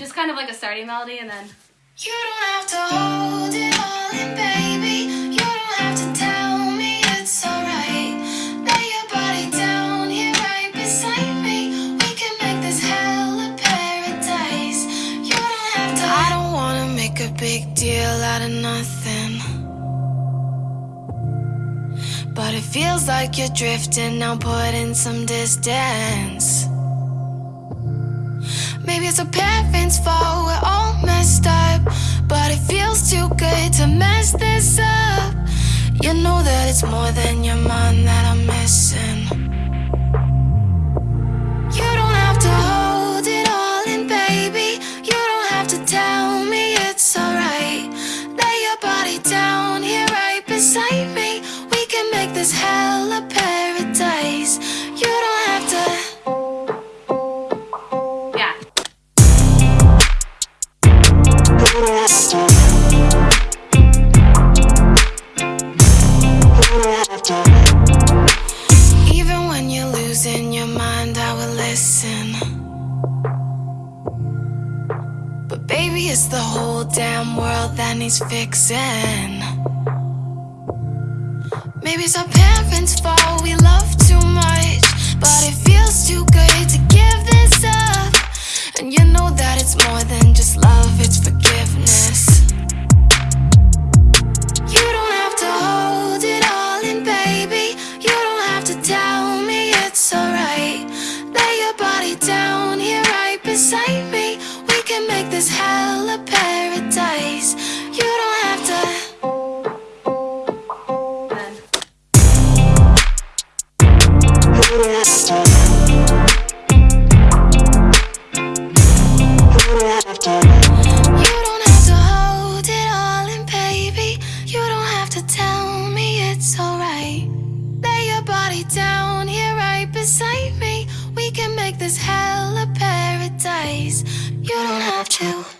just kind of like a starting melody and then. You don't have to hold it all in, baby. You don't have to tell me it's alright. Lay your body down here right beside me. We can make this hell a paradise. You don't have to. I don't wanna make a big deal out of nothing. But it feels like you're drifting now, put in some distance. Maybe it's our parents' fault, we're all messed up. But it feels too good to mess this up. You know that it's more than your mind that I'm missing. Even when you're losing your mind, I will listen. But baby, it's the whole damn world that needs fixing. Maybe it's our parents' fault, we love too much. But it feels too good to give this up. And you know that it's more than just love, it's forgiveness. This hell a paradise. You don't have to. Then. You don't have to hold it all in, baby. You don't have to tell me it's alright. Lay your body down here right beside me. We can make this hell a paradise. You don't have to.